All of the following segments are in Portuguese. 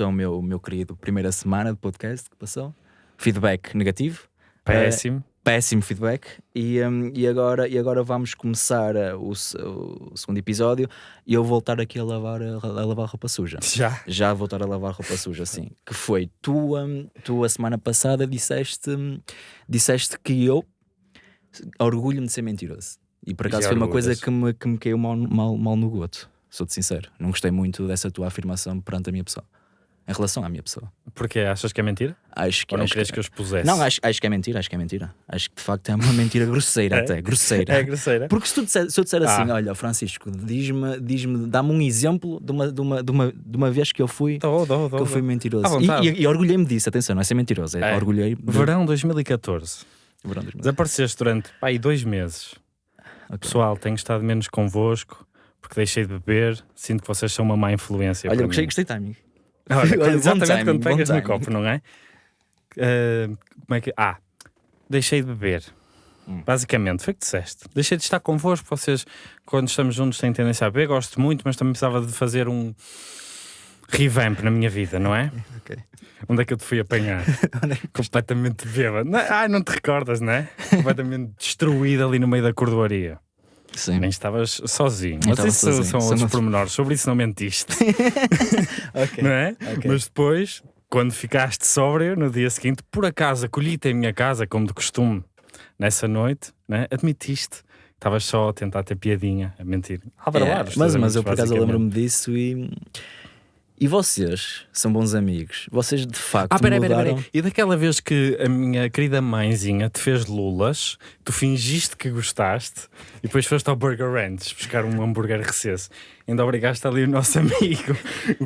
então o meu, meu querido primeira semana de podcast que passou. Feedback negativo. Péssimo. Uh, péssimo feedback. E, um, e, agora, e agora vamos começar uh, o, o, segundo episódio e eu voltar aqui a lavar, a, a, lavar roupa suja. Já? Já voltar a lavar roupa suja, sim. Que foi, tu, um, tu a semana passada disseste, um, disseste que eu orgulho-me de ser mentiroso. E por acaso foi uma coisa que me, que me caiu mal, mal, mal no goto. Sou-te sincero. Não gostei muito dessa tua afirmação perante a minha pessoa em relação à minha pessoa. Porquê? Achas que é mentira? Acho que, Ou não acho que, que eu expusesse? Não, acho, acho que é mentira, acho que é mentira. Acho que de facto é uma mentira grosseira É? até, grosseira. É grosseira? Porque se, tu disser, se eu disser assim, Ah. olha, Francisco, diz-me, diz-me, dá-me um exemplo de uma, de, uma, de, uma, de uma vez que eu fui, Dou, dou, dou, que eu fui mentiroso. E, e, e orgulhei-me disso, atenção, não é ser mentiroso, é, É. orgulhei de- Verão 2014. Verão 2000. Desapareceste durante pá, dois meses. Ok. Pessoal, tenho estado menos convosco porque deixei de beber. Sinto que vocês são uma má influência. Olha, gostei, mim. gostei de timing. Olha, exatamente timing, quando pegas no copo, não é? Ah, como é que. Ah, deixei de beber. Hum. Basicamente, foi o que disseste. Deixei de estar convosco. Vocês, quando estamos juntos, têm tendência a beber. Gosto muito, mas também precisava de fazer um revamp na minha vida, não é? Ok. Onde é que eu te fui apanhar? É Completamente bêbado. Não, ai, não te recordas, não é? Completamente destruído ali no meio da cordoaria. Sim. Nem estavas sozinho. Nem Mas isso sozinho. são outros outros- pormenores. Sobre isso não mentiste, Ok. não é? Ok. Mas depois, quando ficaste sóbrio, no dia seguinte, por acaso acolhi-te em minha casa, como de costume, nessa noite, né? admitiste que estavas só a tentar ter piadinha, a mentir. A É, mas, mas eu por acaso lembro-me disso e. E vocês são bons amigos. Vocês de facto Ah, peraí, peraí, mudaram. peraí. E daquela vez que a minha querida mãezinha te fez lulas, tu fingiste que gostaste e depois foste ao Burger Ranch buscar um hambúrguer recesso. Ainda obrigaste ali o nosso amigo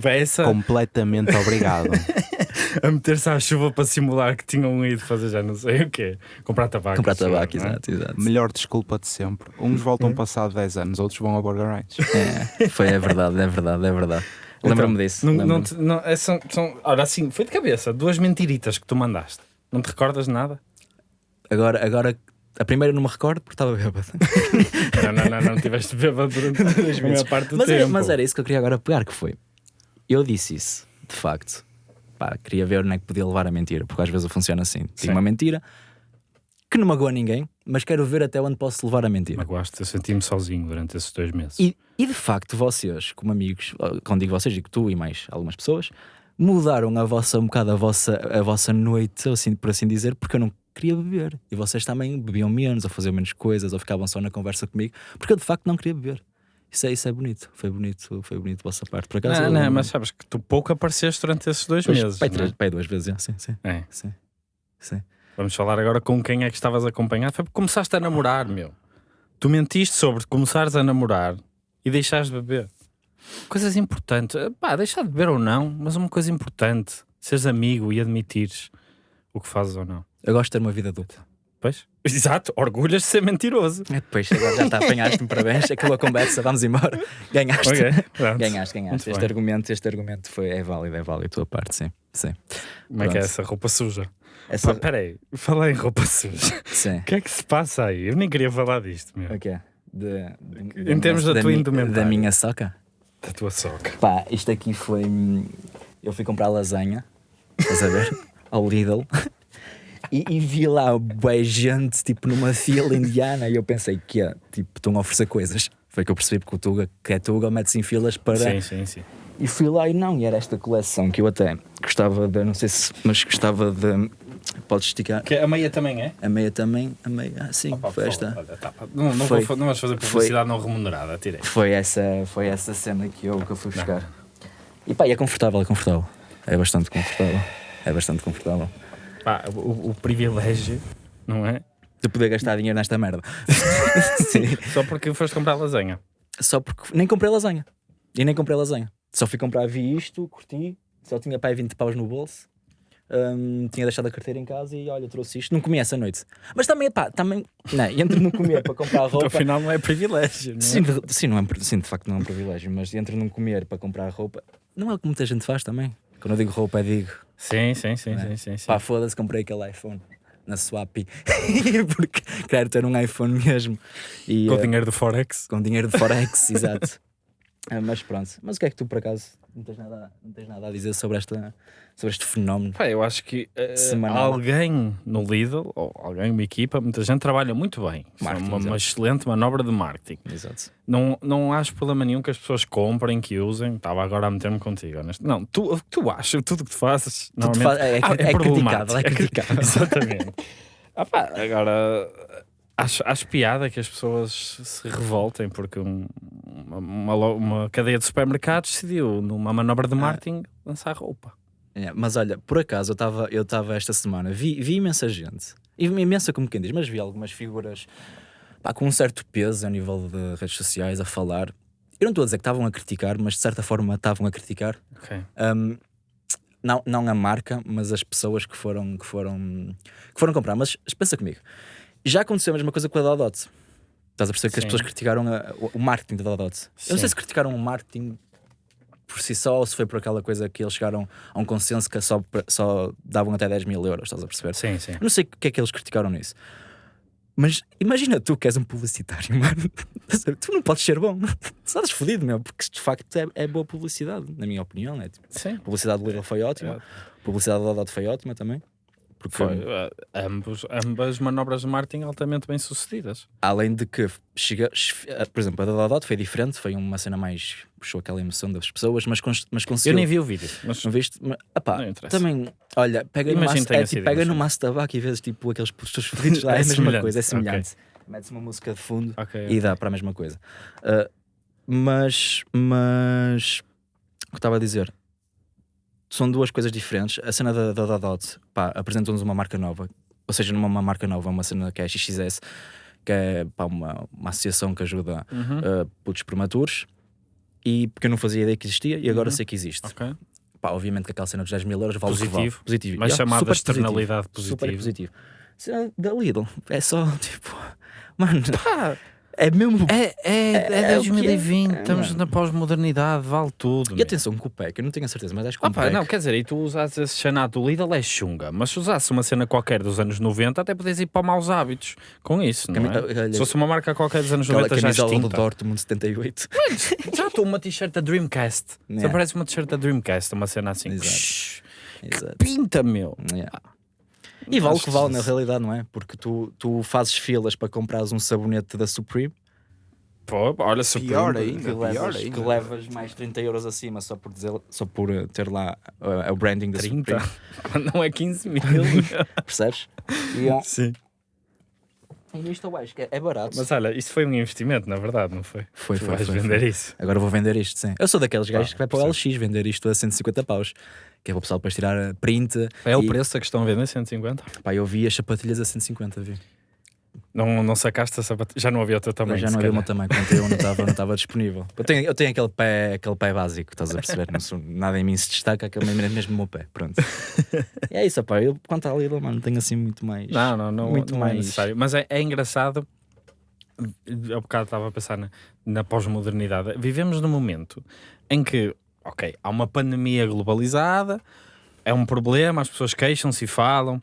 Bessa Completamente obrigado. a meter-se à chuva para simular que tinham ido fazer já não sei o quê. Comprar tabaco. Comprar tabaco, não é? exato, exato. Melhor desculpa de sempre. Uns voltam passado 10 anos, outros vão ao Burger Ranch. É, foi, é verdade, é verdade, é verdade. Lembro-me disso. Então, Não, não, lembro-me. te- não, é, são, são, ora, assim, foi de cabeça, duas mentiritas que tu mandaste. Não te recordas de nada? Agora, agora, a primeira não me recordo porque estava bêbado. Não, não, não, não tiveste bêbado durante a maior parte do mas, tempo. era, mas era isso que eu queria agora pegar, que foi. Eu disse isso, de facto. Pá, queria ver onde é que podia levar a mentira, porque às vezes funciona assim. Sim. Digo uma mentira que não magoa ninguém, mas quero ver até onde posso levar a mentira. Magoaste, eu senti-me sozinho durante esses dois meses. E, e de facto, vocês, como amigos, quando digo vocês, digo tu e mais algumas pessoas, mudaram a vossa, um bocado a vossa, a vossa noite, assim, por assim dizer, porque eu não queria beber. E vocês também bebiam menos, ou faziam menos coisas, ou ficavam só na conversa comigo, porque eu de facto não queria beber. Isso é, isso é bonito, foi bonito, foi bonito da vossa parte. Por acaso, Não, eu não, mas sabes que tu pouco apareceste durante esses dois Pois, meses. pai, não é? três, pai duas vezes, sim, sim, É. sim, sim. Vamos falar agora com quem é que estavas a acompanhar. Foi porque começaste a namorar, meu. Tu mentiste sobre começares a namorar e deixares de beber. Coisas importantes. Eh, Pá, deixar de beber ou não, mas uma coisa importante. Seres amigo e admitires o que fazes ou não. Eu gosto de ter uma vida adulta. Pois? Exato, orgulhas de ser mentiroso. É, depois, agora já está, apanhaste-me, parabéns, acabou a conversa, vamos embora. Ganhaste. Ok, pronto. Ganhaste, ganhaste. Muito Este bem. argumento, este argumento foi, é válido, é válido a tua parte, sim. Sim. Como é que é Pronto. essa roupa suja? Essa, Pá, peraí, falar em roupa suja. sim. O que é que se passa aí? Eu nem queria falar disto, meu. O quê? De, de- Em termos da tua mi- indumentária. Da minha soca? Da tua soca. Pá, isto aqui foi. hum, Eu fui comprar lasanha, estás a ver? Ao Lidl. E, e vi lá boa gente, tipo, numa fila indiana. E eu pensei que, é, tipo, estão a oferecer coisas. Foi que eu percebi porque o Tuga, que é Tuga, mete-se em filas para. Sim, sim, sim. E fui lá e não, e era esta coleção que eu até gostava de, não sei se, mas gostava de. Podes esticar. Que a meia também é? A meia também, a meia, ah, sim, Opa, foi esta. olha, tá, não, não, Foi- vou, não vais fazer publicidade não remunerada, tirei. Foi essa, foi essa cena que eu, que eu fui buscar. E pá, e é confortável, é confortável. É bastante confortável. É bastante confortável. Pá, o, o privilégio, não é? De poder gastar dinheiro nesta merda. sim. Só porque foste comprar lasanha. Só porque nem comprei lasanha. E nem comprei lasanha. Só fui comprar, vi isto, curti. Só tinha pai 20 paus no bolso. Hum, tinha deixado a carteira em casa e olha, trouxe isto. Não comi essa noite. Mas também, pá, também. Não, entre não comer para comprar roupa. Então, afinal, não é privilégio, não é? Sim, de, sim, não é, um- sim, de facto não é um privilégio, mas entre não comer para comprar roupa, não é o que muita gente faz também. Quando eu digo roupa, é digo, Sim, sim, sim, é? sim, sim, sim. pá, foda-se, comprei aquele iPhone na Swap porque quero ter um iPhone mesmo. E, Com eh, dinheiro do Forex. com dinheiro de Forex, exato. Ah, mas pronto. Mas o que é que tu, por acaso, não tens nada, não tens nada a dizer sobre, esta, sobre este fenómeno? Pá, eu acho que Semanal. alguém no Lidl, ou alguém, uma equipa, muita gente trabalha muito bem. É Marketing, uma, uma excelente manobra de marketing. Exato. Não, não acho problema nenhum que as pessoas comprem, que usem. Estava agora a meter-me contigo. honesto. Não, tu, tu achas, tudo o que tu fazes, normalmente, fa- é, é, Ah, é criticável, é criticável. Exatamente. Ah pá, agora, acho, acho piada que as pessoas se revoltem porque um- uma, uma uma cadeia de supermercados decidiu, numa manobra Ah. de marketing, lançar roupa. É, mas olha, por acaso eu estava eu estava esta semana, vi, vi imensa gente, e imensa como quem diz, mas vi algumas figuras pá, com um certo peso a nível de redes sociais a falar. Eu não estou a dizer que estavam a criticar, mas de certa forma estavam a criticar. Ok. Um, não, não a marca, mas as pessoas que foram, que foram, que foram comprar. Mas pensa comigo, já aconteceu a mesma coisa com a Dodot. Estás a perceber que as pessoas criticaram a- o, o marketing da Dodot. Eu não sei se criticaram o marketing por si só ou se foi por aquela coisa que eles chegaram a um consenso que só, só davam até 10 mil euros, estás a perceber? Sim, sim. Eu não sei o que é que eles criticaram nisso. Mas imagina tu que és um publicitário, mano. tu não podes ser bom. Estás fodido, meu, porque de facto é, é boa publicidade, na minha opinião. É tipo, Sim. publicidade do Lidl foi ótima, a publicidade do Dodot foi ótima também. Porque, Foi, eh, ambos, ambas manobras de marketing altamente bem sucedidas. além de que, chega, eh, por exemplo, a da Dodot foi diferente, foi uma cena mais. Puxou aquela emoção das pessoas, mas, mas conseguiu. Eu nem vi o vídeo, mas Não viste? Mas, epá, Não interessa. também, olha, pega no, maço, é, tipo, pega no maço de tabaco e vês tipo aqueles postos fodidos lá, é, É a mesma semelhante, coisa, é semelhante. Metes uma música de fundo Ok, e dá para a mesma coisa. Uh, mas, mas, o que estava a dizer? São duas coisas diferentes. A cena da, da Dodot, pá, apresentam-nos uma marca nova, ou seja, numa uma marca nova, uma cena que é a XXS, que é pá, uma, uma associação que ajuda Uhum. uh, putos prematuros. E porque eu não fazia ideia que existia e agora Uhum. sei que existe. Ok. Pá, obviamente que aquela cena dos 10 mil euros vale o que vale. Positivo. Positivo. Mas Yeah, chamada externalidade positivo. Super positiva. positivo. Cena da Lidl é só tipo, mano, Pá, é mesmo. é, é, É- é é o que 2020, é, estamos mano. na pós-modernidade, vale tudo. E meu. atenção, com o pack, eu não tenho a certeza, mas acho que Ah, pá, pack. não, quer dizer, e tu usasses esse chanato do Lidl é chunga, mas se usasses uma cena qualquer dos anos 90, até podes ir para maus hábitos com isso, não é? olha, Se fosse uma marca qualquer dos anos aquela 90 já camisola do extinta. Dortmund 78. Já estou uma t-shirt da Dreamcast. Yeah. Só parece uma t-shirt da Dreamcast, uma cena assim. Exato. Exato. Pinta, meu. Yeah. E vale o que vale que- na realidade, não é? Porque tu, tu fazes filas para comprares um sabonete da Supreme Pô, olha, super. Pior que, ainda, pior levas, ainda. que levas mais 30 euros acima só por, dizer, só por eh, ter lá uh, o branding da 30, Supreme. quando não é 15 mil. Percebes? E, é- Sim. E isto eu acho que é, é barato. Mas olha, isto foi um investimento, na verdade, não foi? foi, tu foi, vais foi, vender foi. isso. Agora vou vender isto, sim. Eu sou daqueles gajos Ah, que vai para o LX vender isto a 150 paus. Que é para o pessoal depois tirar a print. É o e- preço que estão a vender, 150? Pá, eu vi as sapatilhas a 150, vi. Não, não sacaste a sapatilha? Já não havia o teu tamanho. já não havia o meu tamanho, quando eu não estava não estava disponível. Eu tenho, eu tenho aquele, pé, aquele pé básico, estás a perceber? Não sou, nada em mim se destaca, aquele mesmo, mesmo o meu pé. Pronto. E é isso, pá. Eu, quanto à Lidl, mano, tenho assim muito mais. Não, não, não, Muito não mais. é necessário. Mas é, é engraçado. Há bocado estava a pensar na, na pós-modernidade. Vivemos num momento em que, ok, há uma pandemia globalizada, é um problema, as pessoas queixam-se e falam,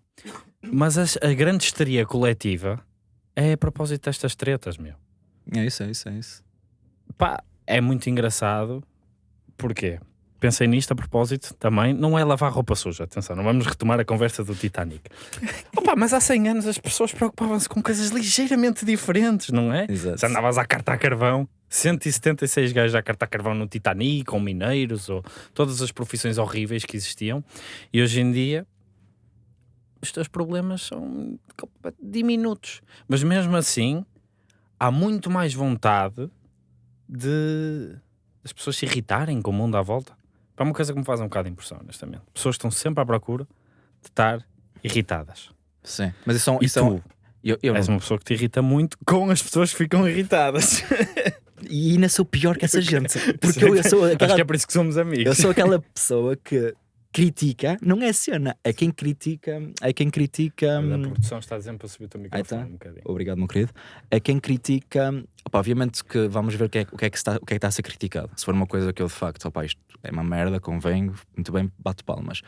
mas as- a grande histeria coletiva é a propósito destas tretas, meu. É isso, é isso, é isso. Pá, é muito engraçado. Porquê? Pensei nisto a propósito também. Não é lavar roupa suja, atenção, não vamos retomar a conversa do Titanic. Opa, mas há 100 anos as pessoas preocupavam-se com coisas ligeiramente diferentes, não é? Exato. Se andavas a cartar carvão, 176 gajos a cartar carvão no Titanic, ou mineiros, ou todas as profissões horríveis que existiam, e hoje em dia os teus problemas são diminutos. Mas mesmo assim, há muito mais vontade de as pessoas se irritarem com o mundo à volta. É uma coisa que me faz um bocado de impressão, honestamente. Pessoas estão sempre à procura de estar irritadas. Sim. Mas isso, é E isso é um- tu eu, eu és não- uma pessoa que te irrita muito com as pessoas que ficam irritadas. E ainda sou pior que essa gente. Porque eu, eu sou Acho aquela que é por isso que somos amigos. Eu sou aquela pessoa que critica, não é cena, é quem critica, é quem critica. A hum, produção está dizendo para subir o teu microfone tá. um bocadinho. Obrigado, meu querido. É quem critica. Opa, obviamente que vamos ver o que, é, o, que é que está, o que é que está a ser criticado. Se for uma coisa que eu de facto, opa, isto é uma merda, convém, muito bem, bato palmas.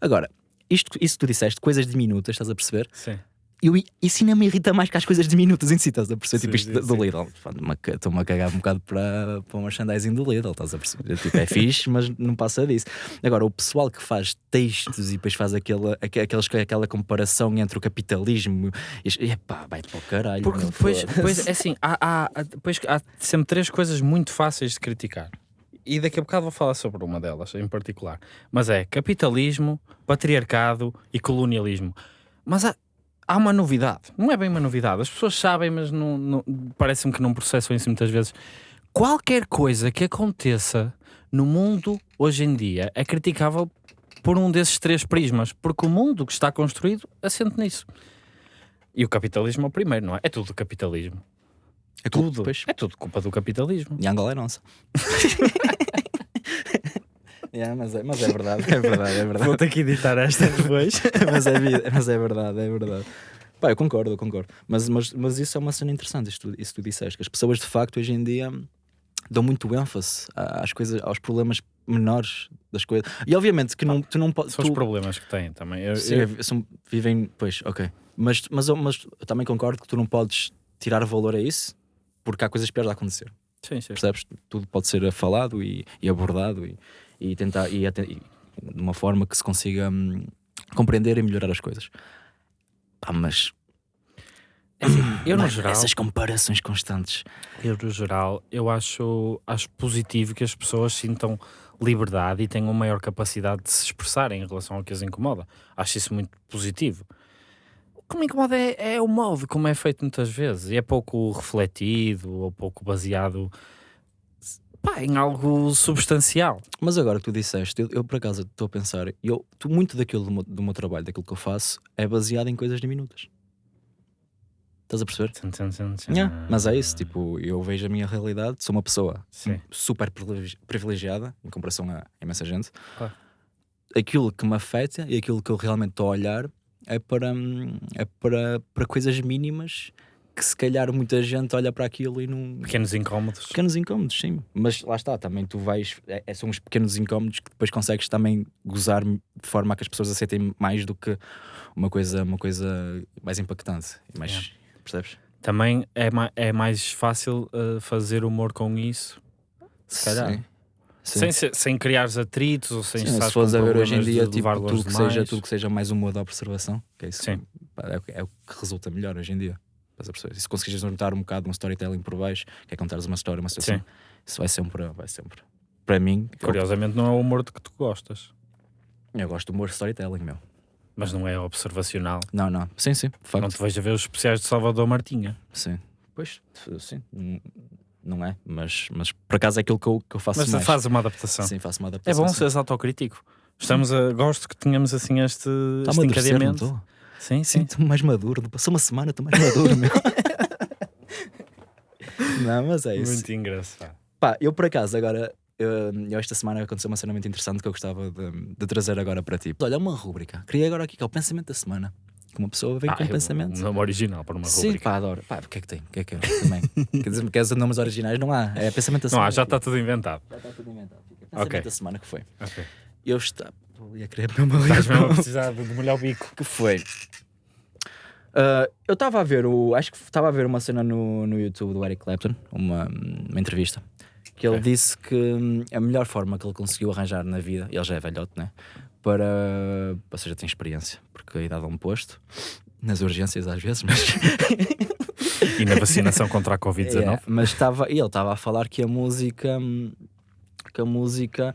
Agora, isto, isso que tu disseste, coisas diminutas, estás a perceber? Sim. Eu, isso ainda me irrita mais que as coisas diminutas em si, estás a perceber? Sim, tipo isto sim, do- sim. Lidl. Pá, Estou-me a cagar um bocado para, para o merchandising do Lidl, estás a perceber? Tipo, é fixe, mas não passa disso. Agora, o pessoal que faz textos e depois faz aquela, aque- aqueles, aquela comparação entre o capitalismo e epá, vai para o caralho. Porque depois, depois é assim, há, há- depois há sempre três coisas muito fáceis de criticar. E daqui a bocado vou falar sobre uma delas em particular. Mas é capitalismo, patriarcado e colonialismo. Mas há, há uma novidade. Não é bem uma novidade. As pessoas sabem, mas não, não- parece-me que não processam isso muitas vezes. Qualquer coisa que aconteça no mundo hoje em dia é criticável por um desses três prismas, porque o mundo que está construído assente nisso. E o capitalismo é o primeiro, não é? É tudo capitalismo. é Tudo. Depois. É tudo culpa do capitalismo. E Angola é nossa. Yeah, mas, é, mas é verdade, é verdade, é verdade. Vou ter que editar esta depois. mas, é, mas é verdade, é verdade. Pá, eu concordo, eu concordo. Mas, mas, mas isso é uma cena interessante, isso, tu- isso tu disseste, que as pessoas de facto hoje em dia dão muito ênfase às coisas, aos problemas menores das coisas. E obviamente que não, tu não podes. São os problemas que têm também. Eu, Sim, eu- são- vivem. Pois, ok. Mas, mas, eu- mas eu também concordo que tu não podes tirar valor a isso porque há coisas piores a acontecer. sim, sim. Percebes? Tudo pode ser falado e, e abordado e, e tentar e, e de uma forma que se consiga hum, compreender e melhorar as coisas. Pá, mas É assim, eu, no mas geral, essas comparações constantes. eu, no geral, eu acho, acho positivo que as pessoas sintam liberdade e tenham maior capacidade de se expressarem em relação ao que as incomoda. Acho isso muito positivo. O que me incomoda é, é o modo como é feito muitas vezes. E é pouco refletido ou pouco baseado pá, em algo substancial. Mas agora que tu disseste, eu, eu por acaso estou a pensar, eu, tu, muito daquilo do meu, do meu trabalho, daquilo que eu faço, é baseado em coisas diminutas. Estás a perceber? Tum, tum, tum, tum. Yeah, mas é isso, tipo, eu vejo a minha realidade, sou uma pessoa Sim. super privilegi- privilegiada em comparação a imensa gente. Claro. Aquilo que me afeta e aquilo que eu realmente estou a olhar é para, hum, é para, para coisas mínimas que se calhar muita gente olha para aquilo e não. Pequenos incómodos. Pequenos incómodos, sim. Mas lá está, também tu vais. É, é- são os pequenos incómodos que depois consegues também gozar de forma a que as pessoas aceitem mais do que uma coisa, uma coisa mais impactante. Mais, Yeah. Percebes? Também é, ma é mais fácil uh, fazer humor com isso, se calhar. Sim. Sim. Sem, se- sem criar atritos ou sem Sim, estar se fores a ver hoje em dia, tipo, tudo, que seja, tudo que seja mais humor da observação, que é isso Sim. é, é o que resulta melhor hoje em dia. Estás a perceber? E se conseguires juntar um bocado um storytelling por baixo, que é contares uma história, uma situação, Sim. isso vai sempre, vai sempre. Para mim, eu, Curiosamente não é o humor de que tu gostas, eu gosto do humor storytelling, meu. mas não é observacional. Não, não. Sim, sim, de Não facto. te vejo a ver os especiais de Salvador Martinha. Sim. Pois, sim. Não é, mas, mas por acaso é aquilo que eu, que eu faço Mas mais. faz uma adaptação. Sim, faço uma É adaptação. bom sim. seres autocrítico. Estamos a, gosto que tenhamos assim este, Está-me este encadeamento. Sim, Sim, sim. estou mais maduro. Passou uma semana, estou mais maduro, meu. não, mas é isso. Muito engraçado. Pá, eu por acaso agora, eu, eu esta semana aconteceu uma cena muito interessante que eu gostava de, de trazer agora para ti. Olha, uma rúbrica. Criei agora aqui que é o pensamento da semana. Que uma pessoa vem Ah, com um pensamento. Um nome original para uma Sim, rubrica. pá, adoro. Pá, o que é que tem? O que é que é? Também. Quer dizer, queres nomes originais? Não há. É pensamento da Não, semana. há, já está tudo inventado. Já está tudo inventado. Pensamento Ok. da semana que foi. Ok. Eu estava. Eu ia querer beber uma Estás mesmo a precisar de molhar o bico. que foi? Ah, eu estava a ver o. Acho que estava a ver uma cena no, no YouTube do Eric Clapton, uma, uma entrevista, que ele Ok. disse que hum, a melhor forma que ele conseguiu arranjar na vida, ele já é velhote, né? Para. Ou seja, tem experiência, porque a idade é um posto, nas urgências às vezes, mas. E na vacinação contra a Covid-19. É, mas estava, e ele estava a falar que a música hum, que a música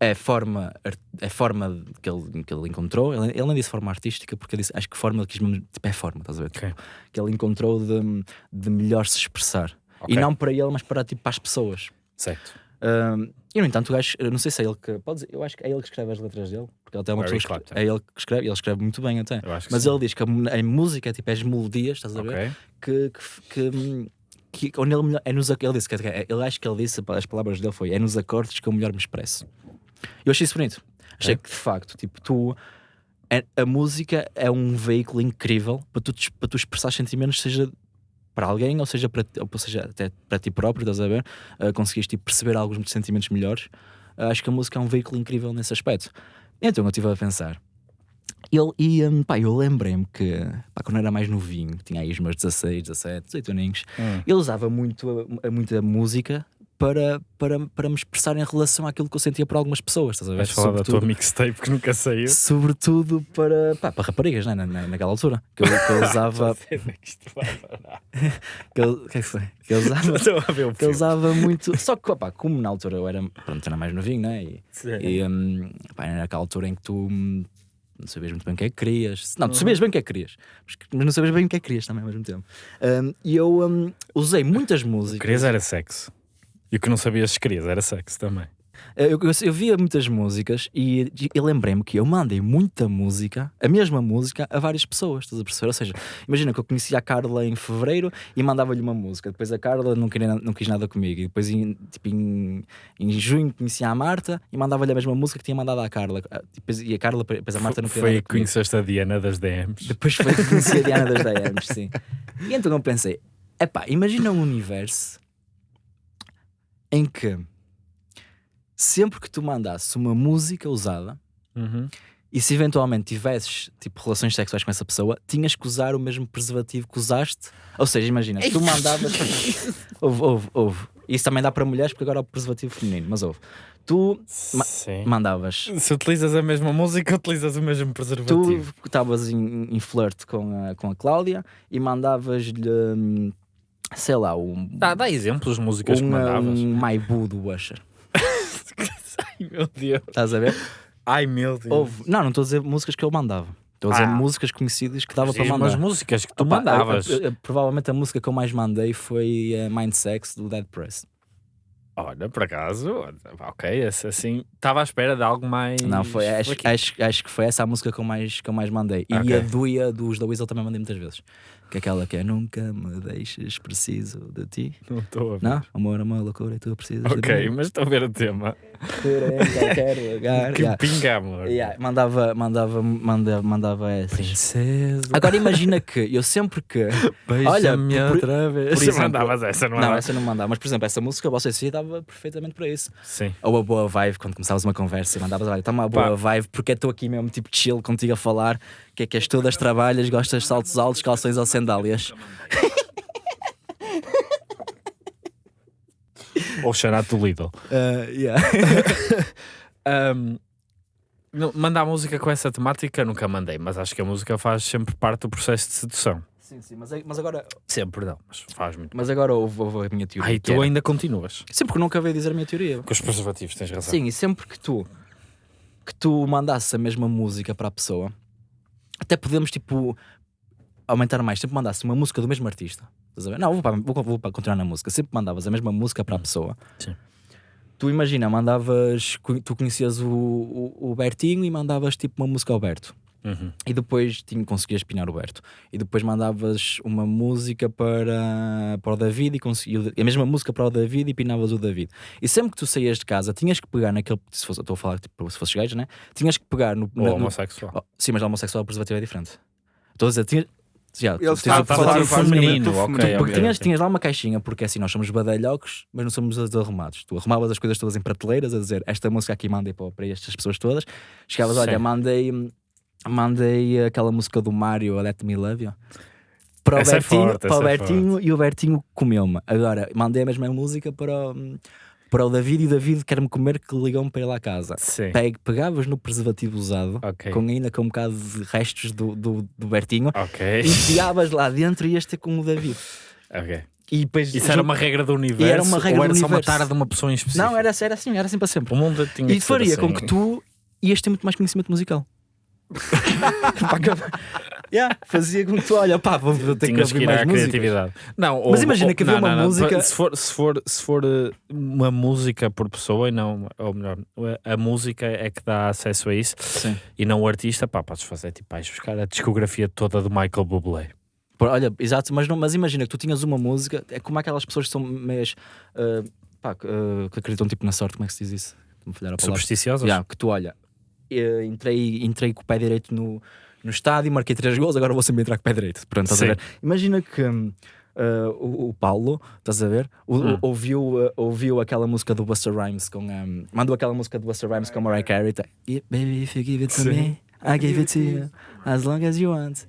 é forma art- é forma que ele, que ele encontrou ele, ele não disse forma artística porque ele disse, acho que forma ele quis mesmo- tipo, é forma, estás a ver? Ok. que ele encontrou de, de melhor se expressar Ok. e não para ele, mas para, tipo, para as pessoas Certo. Hum, e no entanto o gajo, não sei se é ele que pode dizer, eu acho que é ele que escreve as letras dele porque ele tem uma pessoa que, é ele que escreve, ele escreve muito bem até mas sim. ele diz que a, a música é tipo as melodias, estás a ver? Ok. que, que, que, que onde ele, é nos, ele disse que é- ele acho que ele disse as palavras dele foi é nos acordes que eu melhor me expresso eu achei isso bonito. Achei Ok. que de facto tipo tu é- a música é um veículo incrível para tu, para tu expressar sentimentos seja para alguém ou seja para ou seja até para ti próprio estás a ver? Uh, conseguiste tipo, perceber alguns sentimentos melhores. Uh, acho que a música é um veículo incrível nesse aspecto. Então eu estive a pensar. Ele, e hum, pá, eu lembrei-me que pá, quando era mais novinho, tinha aí os meus 16, 17, 18 aninhos, Hum. ele usava muito a, a- muita música para, para, para me expressar em relação àquilo que eu sentia por algumas pessoas, estás a ver? Vais falar da tua Sobretudo- mixtape que nunca saiu. Sobretudo para, pá, para raparigas, né? na, na- naquela altura. Que eu, que eu usava. que eu, que é que foi? Que eu usava, que eu usava muito. Só que, pá, como na altura eu era, pronto, era mais novinho, né? E, e hum, pá, era naquela altura em que tu hum, não sabias muito bem o que é que querias. Não, tu Uhum. sabias bem o que é que querias, mas, não sabias bem o que é que querias também ao mesmo tempo. Hum, e eu hum, usei muitas músicas. Querias era sexo. E o que não sabias se querias era sexo também. Eu, eu, eu via muitas músicas e, e lembrei-me que eu mandei muita música, a mesma música, a várias pessoas, estás a perceber? Ou seja, imagina que eu conhecia a Carla em fevereiro e mandava-lhe uma música, depois a Carla não, queria, não quis nada comigo, e depois em, tipo, em, em junho conhecia a Marta e mandava-lhe a mesma música que tinha mandado à Carla, Ah, depois, e a Carla, depois a Marta não queria Foi nada que comigo. conheceste a Diana das DMs. Depois foi que conheci a Diana das DMs, sim. E então eu pensei: epá, imagina um universo em que sempre que tu mandasses uma música usada Uhum. e se eventualmente tivesses tipo relações sexuais com essa pessoa, tinhas que usar o mesmo preservativo que usaste. Ou seja, imagina, tu mandavas. Houve, houve, houve. Isso também dá para mulheres porque agora é o preservativo feminino, mas houve. Tu Ma- Sim. mandavas. Se utilizas a mesma música, utilizas o mesmo preservativo. Tu estavas em, em flirt com a, com a Cláudia e mandavas-lhe, hum, sei lá, um, Dá, dá exemplos de músicas que um, mandavas. um Maibu do Usher. Ai meu Deus. Estás a ver? Ai meu Deus. Houve, não, não estou a dizer músicas que eu mandava. Estou a dizer Ah. músicas conhecidas que dava para mandar. as músicas que tu Opa, mandavas. a- a- a- provavelmente a música que eu mais mandei foi eh, Mind Sex do Dead Press. Olha, por acaso, ok, assim, estava à espera de algo mais. Não, foi, acho, acho, acho que foi essa a música que eu mais, que eu mais mandei. E Ok. a Duia dos da Weasel também mandei muitas vezes. Que é aquela que é Nunca me deixes, preciso de ti. Não estou a ver. Não? Amor, amor, loucura, e tu precisas de Ok, mim. mas estou a ver o tema. Qualquer lugar. Que Yeah. pinga, amor. Yeah, Mandava, mandava, mandava, mandava essa. Agora imagina que eu sempre que. Olha, Beija-me por- outra vez. por exemplo- mandavas essa, não, Não, é? essa não mandava, mas por exemplo, essa música você se dava perfeitamente para isso. Sim. Ou a boa vibe, quando começavas uma conversa e mandavas, olha, está uma boa Pá. vibe, porque estou aqui mesmo tipo chill contigo a falar, que é que és todas trabalhas, gostas de saltos altos, calções ou sandálias. Ou Xanato do Lidl. Uh, yeah. Não- mandar música com essa temática nunca mandei, mas acho que a música faz sempre parte do processo de sedução. sim, sim, mas, mas agora, Sempre não, mas faz muito. mas agora houve, houve a minha teoria. Que tu era- ainda continuas. Sempre que nunca veio dizer a minha teoria. Com os preservativos, tens razão. Sim, e sempre que tu que tu mandasses a mesma música para a pessoa, até podemos tipo aumentar mais, sempre mandasse uma música do mesmo artista. Não, vou, para, vou, vou para continuar na música. Sempre mandavas a mesma música para a pessoa. Sim. Tu imagina, mandavas, tu conhecias o, o, o Bertinho e mandavas tipo uma música ao Berto. Uhum. E depois tinha, conseguias pinar o Berto. E depois mandavas uma música para, para o David e conseguias a mesma música para o David e pinavas o David. E sempre que tu saías de casa, tinhas que pegar naquele. Se fosse, estou a falar tipo, se fosses gajo, né? Tinhas que pegar no. Ou na- no- homossexual. Oh, sim, mas homossexual preservativo é diferente. Estou a dizer, tinhas. Já, Ele tens está o a falar feminino. Porque tinhas, tinhas lá uma caixinha, porque assim nós somos badalhocos, mas não somos desarrumados. Tu arrumavas as coisas todas em prateleiras, a dizer esta música aqui mandei para, para estas pessoas todas. Chegavas, Sim. olha, mandei, mandei aquela música do Mário, Let Me Love You. Para o Essa é Bertinho, forte, para o é Bertinho e o Bertinho comeu-me. Agora, mandei a mesma música para o, para o David e o David quer-me comer que ligou-me para ir lá a casa. Sim. Peg, pegavas no preservativo usado, Ok. com ainda com um bocado de restos do, do, do Bertinho, Ok. enfiavas lá dentro e ias ter com o David. ok. E depois Isso era uma regra do universo? era uma regra ou era do só uma tara de uma pessoa em específico? Não, era, era assim, era assim para sempre. O mundo tinha E faria assim. com que tu ias ter muito mais conhecimento musical. Pá, que- yeah, fazia com que tu, olha, pá, vou ter que Tinhas que ouvir ir mais criatividade. Não, Mas ou- imagina ou- que havia não, uma não, não. música- Se for, se, for, se for eh, uma música por pessoa, e não, ou melhor, a música é que dá acesso a isso Sim. e não o artista, pá, podes fazer tipo, vais buscar a discografia toda do Michael Bublé. Olha, exato, mas, não, mas imagina que tu tinhas uma música, é como aquelas pessoas que são meias, ah, pá, que, ah, que acreditam tipo na sorte, como é que se diz isso? Supersticiosas? Yeah, que tu olha, eh, entrei, entrei com o pé direito no, no estádio, marquei três gols, agora vou sempre entrar com o pé direito. Pronto, estás a Sim. ver? Imagina que eh, o, o Paulo, estás a ver? O- Hum. ouviu, eh, ouviu aquela música do Buster Rhymes com. Um, mandou aquela música do Buster Rhymes com a Mariah Carey. tá? Baby, if you give it to Sim. me, I gave it to you as long as you want.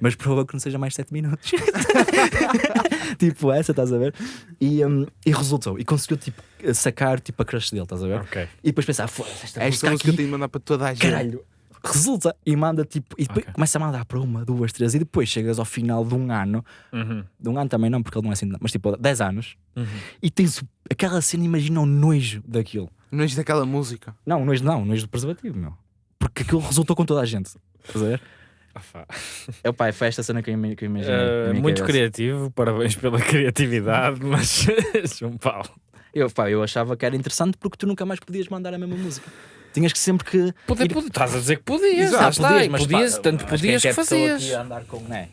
Mas favor que não seja mais 7 minutos. tipo essa, estás a ver? E, um, e resultou. E conseguiu tipo, sacar tipo, a crush dele, estás a ver? Ok. E depois pensar, foda-se, esta, Esta música música eu aqui, tenho de mandar para toda a gente. caralho. Resulta e manda tipo, e depois Ok. começa a mandar para uma, duas, três, e depois chegas ao final de um ano, Uhum. de um ano também não, porque ele não é assim, mas tipo 10 anos, Uhum. e tens aquela cena, imagina o nojo daquilo. É daquela música. Não, nojo não, nojo do preservativo, meu. Porque aquilo resultou com toda a gente. Estás a ver? É o pai, foi esta cena que eu que imaginei. Uh, muito cabeça. criativo, parabéns pela criatividade, mas João Paulo. Eu, pá, eu achava que era interessante porque tu nunca mais podias mandar a mesma música. Tinhas que sempre que. Poder, ir- poder, estás a dizer que podias, Exato, está, podias, mas, podias, pá, tanto podias que é que é pessoa fazias. andar com. Né?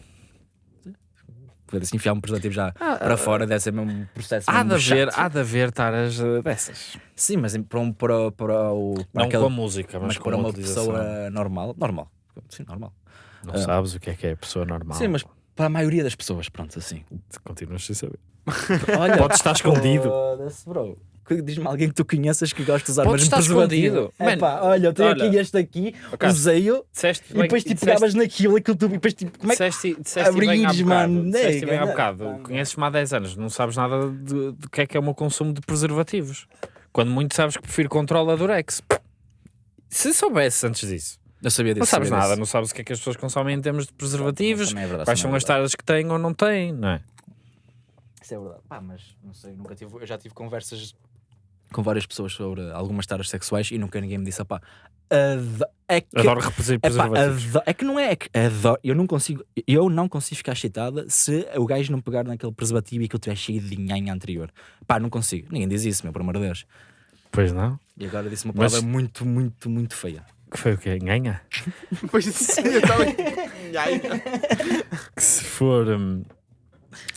Poder assim enfiar um preservativo já Ah, para ah, fora deve ser mesmo um processo. Há de mesmo haver, chato. há de haver taras uh, dessas. Sim, mas para, um, para, para o. Para Não aquele- com a música, mas, mas para uma pessoa normal. Normal. Sim, normal. Não sabes o que é que é a pessoa normal. Sim, mas para a maioria das pessoas, pronto, assim. Continuas sem saber. Olha, Pode estar escondido. Foda-se, bro. Que- Diz-me alguém que tu conheças que gosta de usar Pode mesmo estar preservativo. escondido. É pá, olha, eu tenho olha. aqui este aqui, Ok. usei-o e depois tipo disseste- pegavas naquilo, aquilo tu, e depois tipo, como é que. Disseste, disseste mano, Disseste bem há bocado. Conheces-me há 10 anos, não sabes nada do que é que é o meu consumo de preservativos. Quando muito sabes que prefiro controla Durex. Se soubesse antes disso, Eu sabia disso. não sabes nada, disso. não sabes o que é que as pessoas consomem em termos de preservativos, Também é verdade, quais são é as taras que têm ou não têm, não é? Isso é verdade. Pá, mas não sei, nunca tive. Eu já tive conversas com várias pessoas sobre algumas taras sexuais e nunca ninguém me disse, pá, é que. Adoro reproduzir É, pá, preservativos. é que não é, é que adoro, eu não consigo, eu não consigo ficar excitada se o gajo não pegar naquele preservativo e que eu tiver cheio de nhanha anterior. Pá, não consigo. Ninguém diz isso, meu, por amor de Deus. Pois não? E agora disse uma Mas- palavra muito, muito, muito feia. Que foi o quê? Ganha? Pois sim, eu estava. Que se for. hum,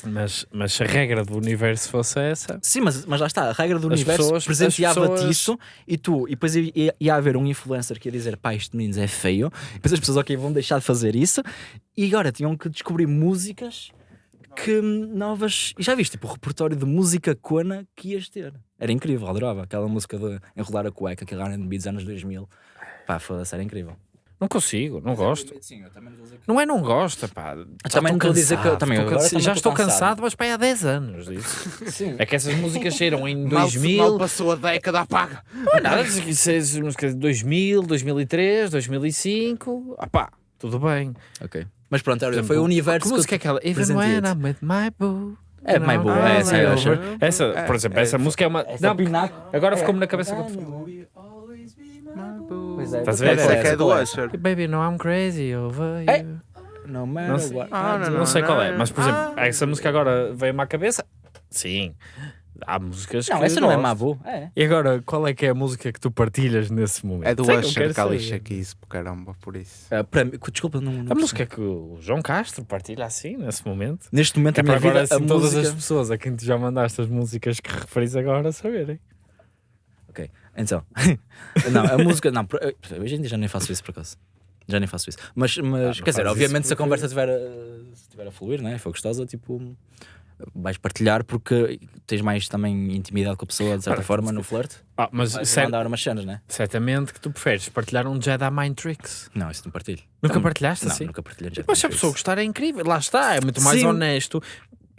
mas, mas se a regra do universo fosse essa, Sim, mas, mas lá está, a regra do As universo pessoas- presenteava-te as pessoas- isso e tu, e depois ia, ia- ia haver um influencer que ia dizer pá, isto de meninos é feio, e depois as pessoas ok, vão deixar de fazer isso, e agora tinham que descobrir músicas que novas. E já viste, tipo, o repertório de música cona que ias ter. Era incrível, adorava aquela música de enrolar a cueca, aquele RB dos anos 2000. Pá, foda-se, era incrível. não consigo, não gosto. Sim, eu também vou dizer que. Não é não gosta, pá. Já também não estou a dizer que eu- cansado, também, também já estou estou cansado. cansado, mas pá, há 10 anos disso. Sim. É que essas músicas saíram em Mal, 2000. mal passou a década, apaga. Não é nada, isso é músicas de 2000, 2003, 2005. Ah pá, tudo bem. Ok. Mas pronto, olha, foi o universo Que que música é aquela? Even when I'm with my boo. É, my boo, é, essa eu acho. Essa, por exemplo, essa música é uma. Não, agora ficou-me na cabeça. Pois é, Estás a ver? Essa é que é do Usher. Baby, no, I'm crazy over you. No Não matter what. Ah, Não, sei qual é, mas por exemplo, essa música agora veio-me à cabeça. Sim, há músicas Não, que essa não é gosto. Mabu. É. E agora, qual é que é a música que tu partilhas nesse momento? É do Sei que eu Usher quero que ela saber. lixa aqui isso, caramba, por isso. Ah, para mim- desculpa, não, não A música que o João Castro partilha assim, nesse momento. Neste momento Que é para minha agora vida, assim, a todas música... as pessoas a quem tu já mandaste as músicas que referis agora saberem. Ok, então. não, a música... Não, por- eu- hoje em dia já nem faço isso por acaso. Já nem faço isso. Mas, mas não quer dizer, obviamente isso se a porque- conversa estiver a, se estiver a fluir, né? foi gostosa, tipo... Vais partilhar porque tens mais também intimidade com a pessoa, de certa forma, no flirt. Ah, mas Vais cer- mandar umas cenas, né? certamente que tu preferes partilhar um Jedi Mind Tricks. Não, isso não partilho. Nunca Não, partilhaste não, assim? nunca partilhei. já Mas se a pessoa gostar é incrível, lá está, é muito mais Sim. honesto.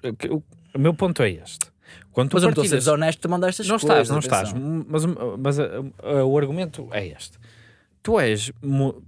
O que- O, meu ponto é este. Quando tu Mas eu não estou a partilhas- de mandar estas não coisas. estás, não estás. atenção. Mas, mas uh, uh, o argumento é este. Tu és,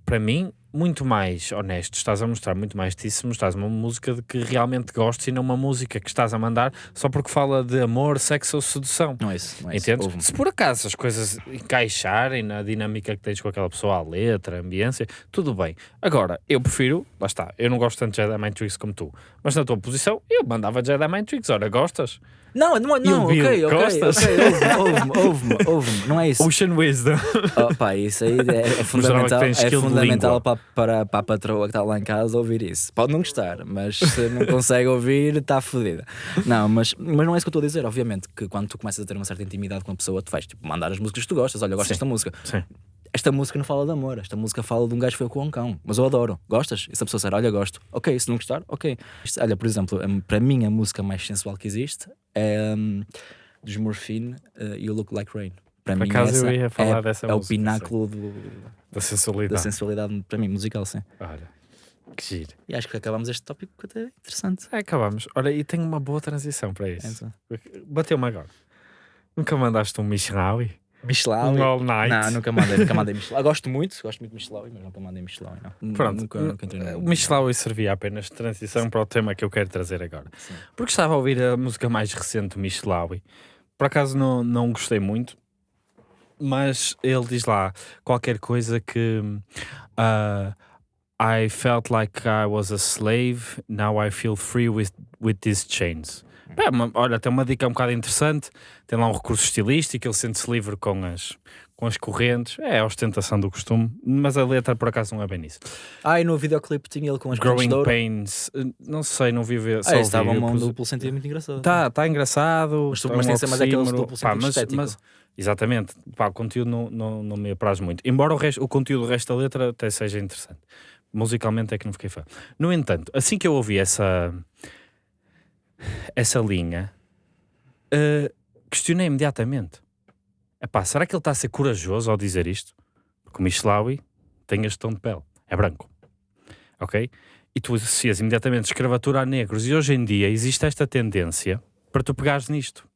para mim, muito mais honesto. Estás a mostrar muito mais de ti se mostrares uma música de que realmente gostes e não uma música que estás a mandar só porque fala de amor, sexo ou sedução. Não é isso. Não é isso. Entendes? Ouve-me. Se por acaso as coisas encaixarem na dinâmica que tens com aquela pessoa, a letra, a ambiência, tudo bem. Agora, eu prefiro, lá está, eu não gosto tanto de Jedi Mind Tricks como tu, mas na tua posição, eu mandava Jedi Mind Tricks. Ora, gostas? Não, não, não, ok, ok, gostas? ok, ouve-me, ouve-me, ouve-me, não é isso. Ocean Wisdom. Oh, pá, isso aí é, é fundamental, é fundamental para, para, para a patroa que está lá em casa ouvir isso. Pode não gostar, mas se não consegue ouvir, está fodida. Não, mas, mas não é isso que eu estou a dizer. Obviamente que quando tu começas a ter uma certa intimidade com a pessoa, tu vais tipo, mandar as músicas que tu gostas. Olha, eu gosto Sim. desta música. Sim. Esta música não fala de amor, esta música fala de um gajo que foi com um cão, mas eu adoro. Gostas? E se a pessoa disser, olha, gosto, ok, se não gostar, ok. Isto- olha, por exemplo, para mim a música mais sensual que existe é hum, dos Morphine, uh, You Look Like Rain. Para Por mim, acaso eu ia falar é, dessa é o música, pináculo do- Da da sensualidade. sensualidade para mim, musical, sim. Olha, que giro. E acho que acabamos este tópico até interessante. É, acabamos. Olha, e tenho uma boa transição para isso. Então. Bateu-me agora. Nunca mandaste um Michelawi? Michelawi. Um All Night? Não, nunca mandei, nunca mandei Michelawi. Gosto muito, gosto muito de Michelawi, mas nunca mandei Michelawi, não. Pronto, nunca, nunca entrei o servia apenas de transição para o tema que eu quero trazer agora. Sim. Porque estava a ouvir a música mais recente do Michelawi. Por acaso não, não gostei muito, mas ele diz lá qualquer coisa que ah, I felt like I was a slave, now I feel free with, with these chains. É uma- olha, tem uma dica um bocado interessante, tem lá um recurso estilístico, ele sente-se livre com as, com as correntes, é a ostentação do costume, mas a letra por acaso não é bem isso. Ah, e no videoclipe tinha ele com as correntes Growing ouro. Pains, não sei, não vi ver. Ah, estava um duplo sentido muito engraçado. Tá, tá engraçado. Mas tu- tá mas um tem que ser mais aquele duplo Pá, sentido mas- estético. mas- Exatamente, Pá, o conteúdo não, não, não me apraz muito. Embora o, resto, o conteúdo do resto da letra até seja interessante. Musicalmente é que não fiquei fã. No entanto, assim que eu ouvi essa, essa linha, eh, questionei imediatamente. Epá, será que ele está a ser corajoso ao dizer isto? Porque o Michelawi tem este tom de pele, é branco. Ok? E tu associas imediatamente escravatura a negros. E hoje em dia existe esta tendência para tu pegares nisto.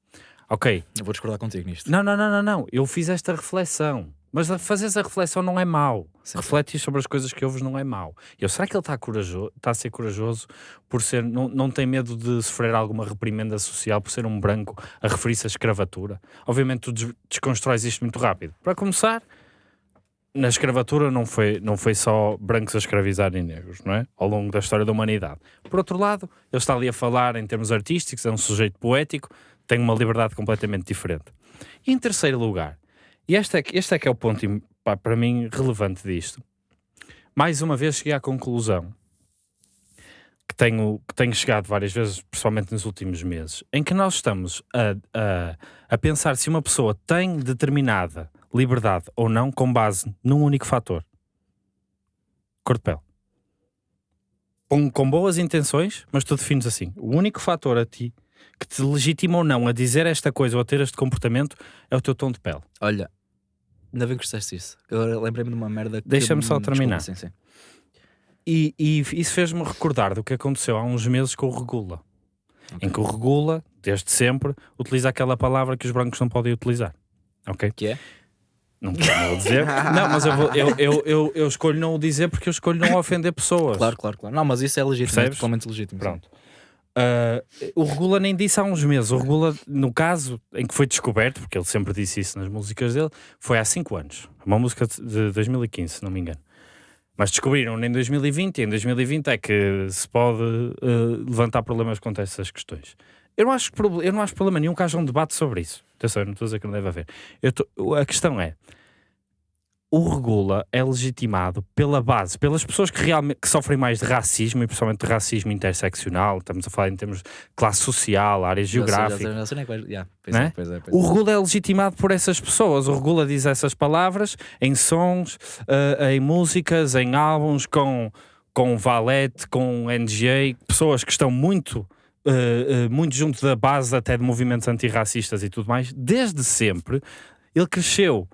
Ok, Eu vou discordar contigo nisto. não, não, não, não, não. Eu fiz esta reflexão. Mas fazeres a reflexão não é mau. Sim, Refletir sobre as coisas que ouves não é mau. Eu, será que ele está corajoso, está a ser corajoso por ser, não, não tem medo de sofrer alguma reprimenda social por ser um branco a referir-se à escravatura? Obviamente tu des- desconstróis isto muito rápido. Para começar, na escravatura não foi, não foi só brancos a escravizarem negros, não é? Ao longo da história da humanidade. Por outro lado, ele está ali a falar em termos artísticos, é um sujeito poético, tem uma liberdade completamente diferente. E em terceiro lugar, e este é, este é que é o ponto, pá, para mim, relevante disto. Mais uma vez cheguei à conclusão que tenho, que tenho chegado várias vezes, principalmente nos últimos meses, em que nós estamos a, a, a pensar se uma pessoa tem determinada liberdade ou não com base num único fator. Cor de pele. Com, com boas intenções, mas tu defines assim. O único fator a ti que te legitima ou não a dizer esta coisa ou a ter este comportamento é o teu tom de pele. Olha, ainda bem que disseste isso. Eu lembrei-me de uma merda que. Deixa-me só terminar. Sim, sim. E, e isso fez-me recordar do que aconteceu há uns meses com o Regula. Em que o Regula, desde sempre, utiliza aquela palavra que os brancos não podem utilizar. Ok? Que é? Não vou dizer. não, mas eu, vou- eu, eu, eu, eu escolho não o dizer porque eu escolho não ofender pessoas. Claro, claro, claro. Não, mas isso é legítimo, é Percebes? totalmente legítimo. sim. Ah, o Regula nem disse há uns meses. O Regula, no caso em que foi descoberto, porque ele sempre disse isso nas músicas dele, foi há 5 anos. Uma música de- de 2015, se não me engano. Mas descobriram em 2020 e em 2020 é que se pode ah, levantar problemas quanto a essas questões. Eu não, acho, eu não acho problema nenhum que haja um debate sobre isso. Atenção, eu não estou a dizer que não deve haver. Tô- a questão é: o regula é legitimado pela base, pelas pessoas que realmente que sofrem mais de racismo e principalmente de racismo interseccional, estamos a falar em termos de classe social, área geográfica. O regula é legitimado por essas pessoas. O regula diz essas palavras em sons, eh, em músicas, em álbuns, com, com Valete, com NGA, pessoas que estão muito, eh, eh, muito junto da base até de movimentos antirracistas e tudo mais, desde sempre. Ele cresceu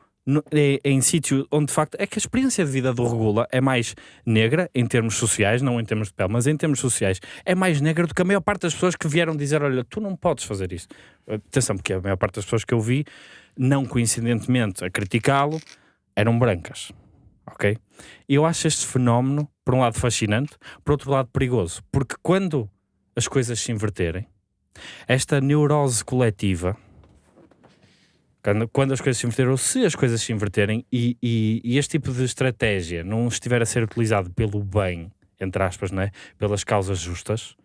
em, sítio onde de facto é que a experiência de vida do Regula é mais negra em termos sociais, não em termos de pele, mas em termos sociais, é mais negra do que a maior parte das pessoas que vieram dizer: Olha, tu não podes fazer isto. Atenção, porque a maior parte das pessoas que eu vi, não coincidentemente a criticá-lo, eram brancas. Ok? Eu acho este fenómeno, por um lado, fascinante, por outro lado, perigoso. Porque quando as coisas se inverterem, esta neurose coletiva, quando, quando as coisas se inverterem, ou se as coisas se inverterem, e, e- e este tipo de estratégia não estiver a ser utilizado pelo bem, entre aspas, não é? pelas causas justas,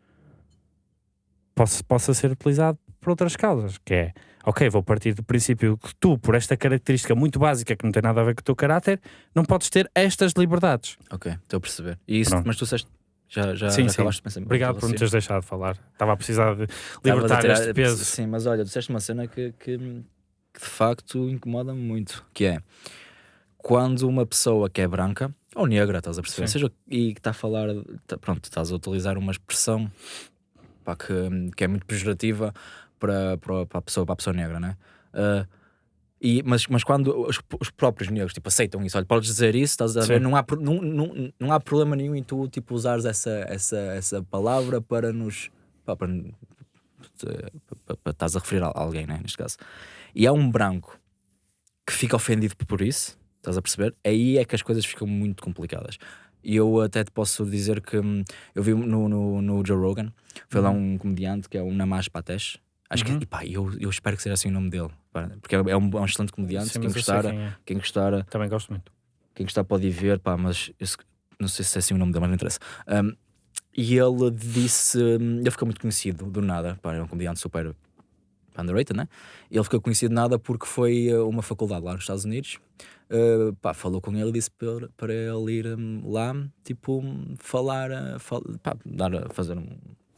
possa, possa ser utilizado por outras causas, que é, ok, vou partir do princípio que tu, por esta característica muito básica que não tem nada a ver com o teu caráter, não podes ter estas liberdades. Ok, estou a perceber. E isso, Pronto. mas tu disseste. Já, já, Sim, já sim. acabaste de pensar. Obrigado por me teres deixado de falar. Estava a precisar de libertar a este tirar- peso. Sim, mas olha, disseste uma cena que, que, que de facto incomoda-me muito, que é quando uma pessoa que é branca ou negra, estás a perceber, Sim. seja, e que está a falar, tá- pronto, estás a utilizar uma expressão pá, que, que é muito pejorativa para, para, para, a pessoa, para a pessoa negra, né? Ah, E, mas, mas quando os, os próprios negros tipo, aceitam isso, olha, podes dizer isso, estás a ver? Não há, não, não, não há problema nenhum em tu tipo, usares essa, essa, essa palavra para nos. pá, para, para, para, para estás a referir a alguém, né, neste caso. E há um branco que fica ofendido por isso, estás a perceber? Aí é que as coisas ficam muito complicadas. E eu até te posso dizer que hum, eu vi no, no, no Joe Rogan, foi lá um comediante que é o Namash Patesh. Acho Uhum. que, e pá, eu, eu espero que seja assim o nome dele, porque é um, é um excelente comediante. Sim, quem, gostar, quem é. quem gostar, Também gosto muito. quem gostar pode ir ver, pá, mas eu não sei se é assim o nome dele, mas não interessa. Um, e ele disse, hum, ele ficou muito conhecido do nada, pá, é um comediante super underrated, né? Ele ficou conhecido nada porque foi a uma faculdade lá nos Estados Unidos. Uh, pá, falou com ele e disse para, para ele ir hum, lá, tipo, falar, uh, fal- pá, dar, fazer um,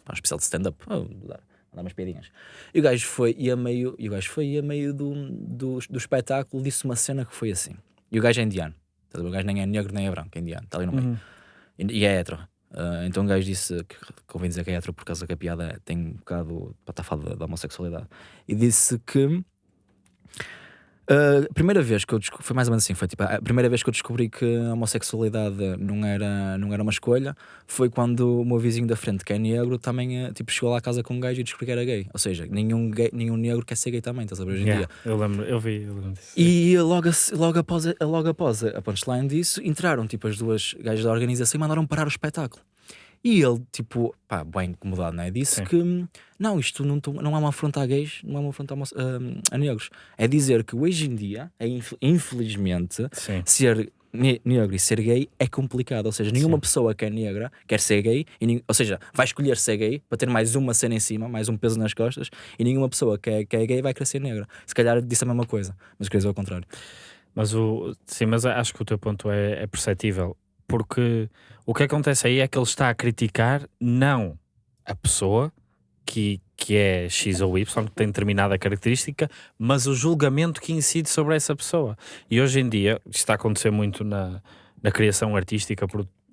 pá, um especial de stand-up, oh, dar, dar umas piadinhas. E o gajo foi, e a meio, e o gajo foi, e a meio do, do, do espetáculo, disse uma cena que foi assim. E o gajo é indiano, o gajo nem é negro nem é branco, é indiano, está ali no meio. Uhum. E, e é hétero. Ah, então o gajo disse que convém dizer que é hétero por causa que a piada tem um bocado para estar falando da, da homossexualidade. E disse que ah, a primeira vez que eu descobri, foi mais ou menos assim, foi tipo a primeira vez que eu descobri que a homossexualidade não era, não era uma escolha foi quando o meu vizinho da frente, que é negro, também ah, tipo, chegou lá à casa com um gajo e descobriu que era gay. Ou seja, nenhum, gay, nenhum negro quer ser gay também, estás a ver hoje em Yeah, dia. eu lembro, eu vi, eu lembro disso. E logo, logo, após, a- logo após a punchline disso, entraram tipo as duas gajas da organização e mandaram parar o espetáculo. E ele, tipo, pá, bem incomodado, não é? Disse Sim. que não, isto não, não é uma afronta a gays, não é uma afronta a, homo- a- negros. É dizer que hoje em dia, é inf- infelizmente, Sim. ser ne- negro e ser gay é complicado. Ou seja, nenhuma Sim. pessoa que é negra quer ser gay, e ou seja, vai escolher ser gay para ter mais uma cena em cima, mais um peso nas costas, e nenhuma pessoa que é, que é gay vai querer ser negra. Se calhar disse a mesma coisa, mas queria dizer ao contrário. Mas o, sim, mas acho que o teu ponto é, é perceptível. Porque o que acontece aí é que ele está a criticar não a pessoa que, que é X ou Y, que tem determinada característica, mas o julgamento que incide sobre essa pessoa. E hoje em dia, isto está a acontecer muito na, na criação artística,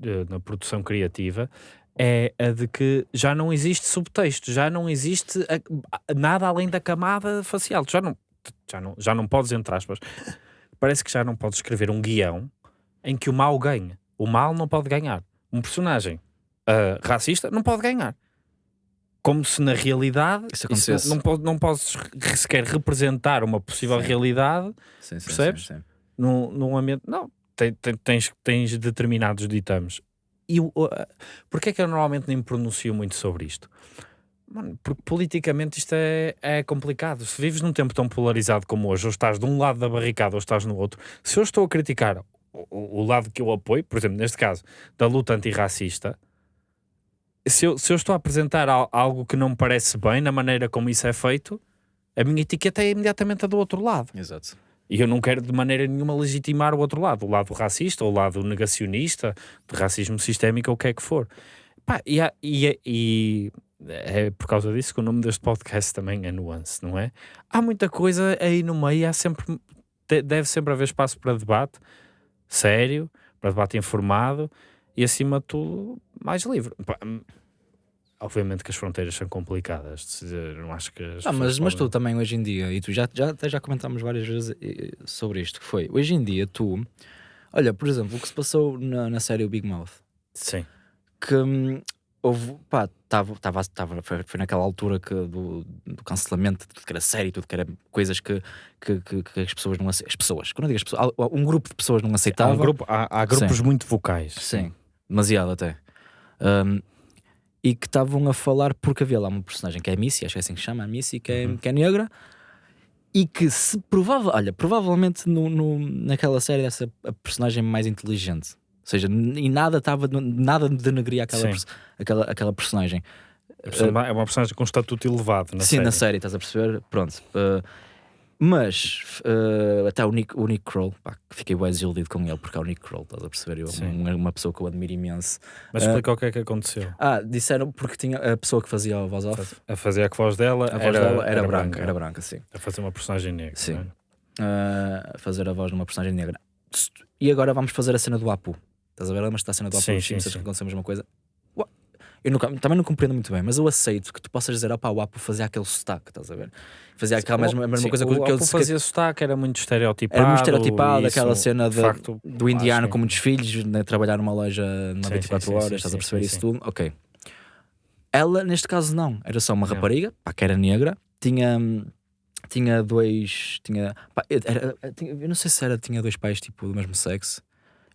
eh, na produção criativa, é a de que já não existe subtexto, já não existe nada além da camada facial. Já não, já não, já não podes, entre aspas, parece que já não podes escrever um guião em que o mal ganha. O mal não pode ganhar. Um personagem ah, racista não pode ganhar. Como se na realidade Isso isso não, não, pode, não podes sequer representar uma possível Sim. realidade Sim, sim, Percebes? sim, sim. num, num ambiente. Não, tem- tem- tens, tens determinados ditames. E a- porquê é que eu normalmente nem me pronuncio muito sobre isto? Mano, porque politicamente isto é, é complicado. Se vives num tempo tão polarizado como hoje, ou estás de um lado da barricada ou estás no outro, se eu estou a criticar o, o- lado que eu apoio, por exemplo, neste caso, da luta antirracista, se eu, se eu estou a apresentar al- algo que não me parece bem na maneira como isso é feito, a minha etiqueta é imediatamente a do outro lado. Exato. E eu não quero de maneira nenhuma legitimar o outro lado, o lado racista, o lado negacionista, de racismo sistémico, ou o que é que for. Pá, e, há- e é- e é por causa disso que o nome deste podcast também é Nuance, não é? Há muita coisa aí no meio, há sempre, de- deve sempre haver espaço para debate sério, para debate informado e, acima de tudo, mais livre. Hum, Obviamente que as fronteiras são complicadas, de se dizer, não acho que. as Ah, mas, pessoas mas tu podem- também hoje em dia, e tu já, já, até já comentámos várias vezes eh, sobre isto, que foi, hoje em dia tu, olha, por exemplo, o que se passou na, na série O Big Mouth, Sim, que hum, houve, pá, tava, tava, tava, foi, foi naquela altura que do, do cancelamento de tudo que era série, tudo que era coisas que, que, que, que as pessoas não aceitavam, as pessoas, quando eu digo as pessoas, há- um grupo de pessoas não há, aceitava, um grupo, há, há grupos Sim. muito vocais. Sim, demasiado até. Um, e que estavam a falar porque havia lá uma personagem que é a Missy, acho que é assim que se chama, a Missy, que é, Uhum. que é negra, e que se provável, olha, provavelmente no, no- naquela série essa a personagem mais inteligente. Ou seja, n- e nada estava nada denegria aquela, aquela, aquela personagem. A pessoa- É uma personagem com estatuto elevado na Sim, série. na série, estás a perceber? Pronto. Uh, mas uh, até o Nick, o Nick Kroll, pá, que fiquei bem desiludido com ele, porque é o Nick Kroll, estás a perceber? Eu, uma, uma pessoa que eu admiro imenso. Mas Ah. explica o que é que aconteceu. Ah, disseram porque tinha a pessoa que fazia a voz off, A fazer a voz dela, a voz era, dela era, branca, era branca, sim. A fazer uma personagem negra. Sim. é? Ah, a fazer a voz de uma personagem negra. E agora vamos fazer a cena do Apu. Estás a ver? Lembras-te da cena do Apu Sim, dos sim, Simpsons sim. que aconteceu a mesma coisa? Eu nunca- também não compreendo muito bem, mas eu aceito que tu possas dizer, opá, o Apo fazia aquele sotaque, estás a ver? Fazia aquela mesma, a mesma Sim, coisa o que, que eu Apu fazia sotaque, era muito estereotipado. Era muito estereotipado, e aquela isso, cena de de- facto, do indiano com muitos filhos, né, trabalhar numa loja Sim, 24 sim, sim, horas, sim, estás sim, a perceber isso tudo? Ok. Ela, neste caso, não. Era só uma rapariga, pá, que era negra, tinha. Tinha dois. Tinha, pá, era- tinha- eu não sei se era, tinha dois pais tipo do mesmo sexo.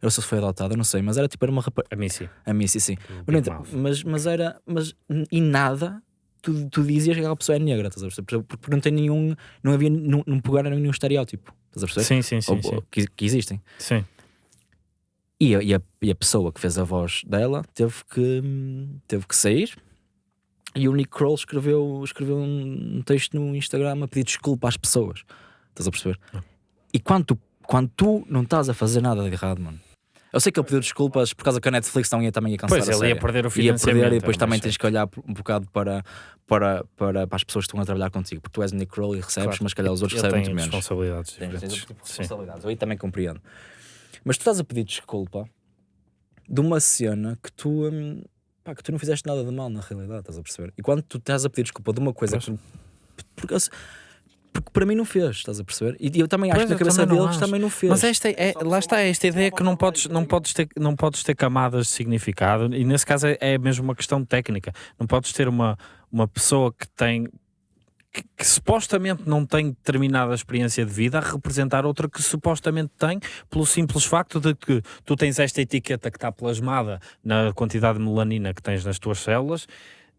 Eu se foi adotada, não sei, mas era tipo, era uma rapariga. A mim sim. A mim, sim, do Mas, mas, era. Mas em nada tu, tu dizias que aquela pessoa é negra, estás a perceber? Porque não tem nenhum. Não havia. Não, não pegaram nenhum estereótipo, estás a perceber? Sim, sim, sim. Ou- sim. que, que existem. Sim. E a, e, a, e a pessoa que fez a voz dela teve que, teve que sair. E o Nick Kroll escreveu, escreveu um um texto no Instagram a pedir desculpa às pessoas. Estás a perceber? Ah. E quando tu, quando tu não estás a fazer nada de errado, mano. Eu sei que ele pediu desculpas por causa que a Netflix não ia, também ia cancelar Pois, a ele série. ia perder o Ia financiamento. perder e depois também mais tens que olhar um bocado para, para, para, para as pessoas que estão a trabalhar contigo. Porque tu és Nick Kroll e recebes, Claro. mas calhar os outros Ele recebem tem muito menos. responsabilidades Tens, tens tipo responsabilidades. Eu aí também compreendo. Mas tu estás a pedir desculpa de uma cena que tu, hum, pá, que tu não fizeste nada de mal na realidade, estás a perceber? E quando tu estás a pedir desculpa de uma coisa Pois. que. Porque, porque para mim não fez, estás a perceber? E eu também acho Pois, que na cabeça deles acho. também não fez. Mas esta é, lá está esta ideia que não podes, não, podes ter, não podes ter camadas de significado, e nesse caso é, é mesmo uma questão técnica. Não podes ter uma, uma pessoa que tem que, que supostamente não tem determinada experiência de vida a representar outra que supostamente tem, pelo simples facto de que tu tens esta etiqueta que está plasmada na quantidade de melanina que tens nas tuas células.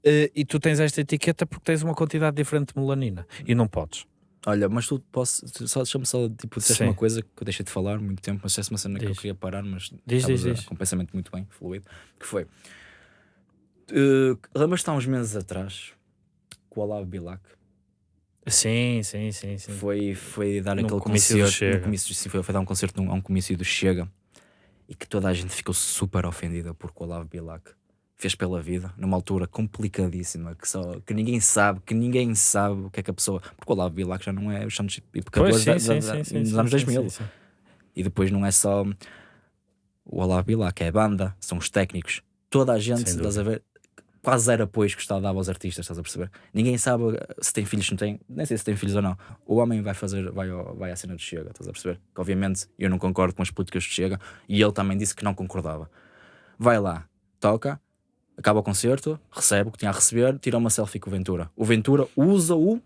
eh, E tu tens esta etiqueta porque tens uma quantidade diferente de melanina e não podes. Olha, mas tu posso. tu Só, deixa-me só, tipo, disseste Sim. uma coisa que eu deixei de falar muito tempo, mas disseste uma cena que eu queria parar, mas Diz, estavas diz, a- diz. com um pensamento muito bem, fluido. Que foi. Uh, Lembras-te há uns meses atrás com o Olavo Bilac? Sim, sim, sim, sim. foi, foi dar Num aquele comício do concerto. Chega. num comício- sim, foi, foi dar um concerto num, a um comício do Chega e que toda a gente ficou super ofendida porque o Olavo Bilac fez pela vida, numa altura complicadíssima, que, só, que ninguém sabe, que ninguém sabe o que é que a pessoa. Porque o Olavo Bilac já não é os santos e pecadores da- da- da- dos anos 2000. E depois não é só o Olavo Bilac, é a banda, são os técnicos, toda a gente, estás a ver? Quase zero apoios que está a dar aos artistas, estás a perceber? Ninguém sabe se tem filhos, não tem, nem sei se tem filhos ou não. O homem vai fazer, vai, ao- vai à cena de Chega, estás a perceber? Que obviamente eu não concordo com as políticas de Chega e ele também disse que não concordava. Vai lá, toca, acaba o concerto, recebe o que tinha a receber, tira uma selfie com o Ventura. O Ventura usa-o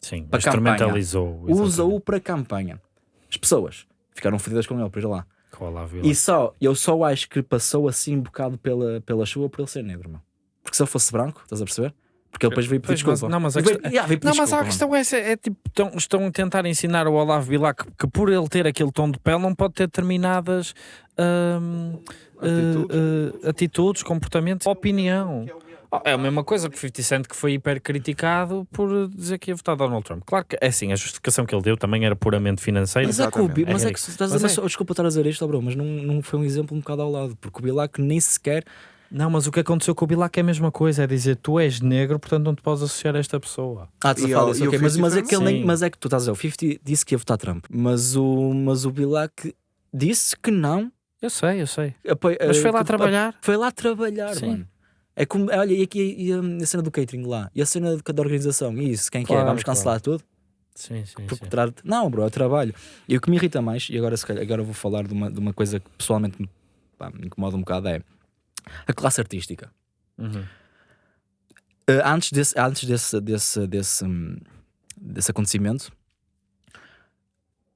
Sim, Para instrumentalizou. usa-o para campanha. As pessoas ficaram fodidas com ele por lá. O E só, eu só acho que passou assim um bocado pela, pela chuva por ele ser negro, meu. Porque se ele fosse branco, estás a perceber? Porque ele depois veio pedir mas- desculpa. não, mas a Veio- questão- Yeah, veio Não, mas a questão é, essa, é tipo, estão, estão a tentar ensinar ao Olavo Bilac que, que por ele ter aquele tom de pele não pode ter determinadas hum, Atitudes. eh, atitudes, comportamentos, opinião. Oh, É a mesma coisa que o 50 Cent que foi hiper criticado por dizer que ia votar Donald Trump. Claro que é assim, a justificação que ele deu também era puramente financeira. Mas é que o mas É é que estás a Mas mas é. desculpa estar a dizer isto, bro, mas não, não foi um exemplo um bocado ao lado, porque o Bilac nem sequer. Não, mas o que aconteceu com o Bilac é a mesma coisa, é dizer tu és negro, portanto não te podes associar a esta pessoa. Ah, tu fala o- disso, e o ok, mas, mas, é 50 que ele nem, mas é que tu estás a dizer, o 50 disse que ia votar Trump, mas o, mas o Bilac disse que não. Eu sei, eu sei. Mas foi eh, lá que- trabalhar. Foi lá trabalhar, Sim. mano. É como, olha, e aqui e a, a cena do catering lá, e a cena cada organização, e isso, quem que é? Claro, Vamos cancelar tudo? Sim, sim, Porque sim. tra- Não, bro, é trabalho. E o que me irrita mais, e agora, se calhar, agora vou falar de uma, de uma coisa que pessoalmente me, pá, me incomoda um bocado, é a classe artística. Uhum. Eh, antes desse, antes desse, desse, desse, hum, desse acontecimento,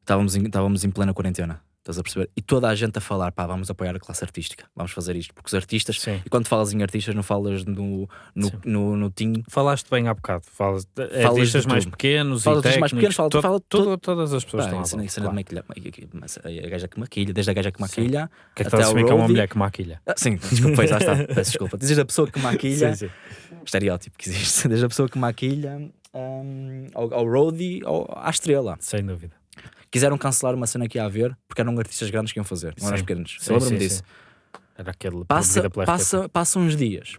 estávamos em, estávamos em plena quarentena. Estás a perceber? E toda a gente a falar, pá, vamos apoiar a classe artística, vamos fazer isto, porque os artistas, Sim. e quando falas em artistas, não falas no, no, Sim. no, no team, Falaste bem há bocado. Falas Falas artistas mais pequenos Falas e mais pequenos, fala- to- fala todo- todo- todas as pessoas pá, estão a cena claro. maquilha, mas a gaja que maquilha, desde a gaja que maquilha, Que é que até ao assumir que é uma mulher que maquilha. Ah, sim, desculpa, pois, lá está, peço desculpa. Dizes a pessoa que maquilha, Sim, sim. estereótipo que existe, desde a pessoa que maquilha hum, ao, ao roadie ou à estrela. Sem dúvida. Quiseram cancelar uma cena que ia haver porque eram artistas grandes que iam fazer, não eram os pequenos. Lembro-me disso. Era aquele Passa, passa, passa uns dias,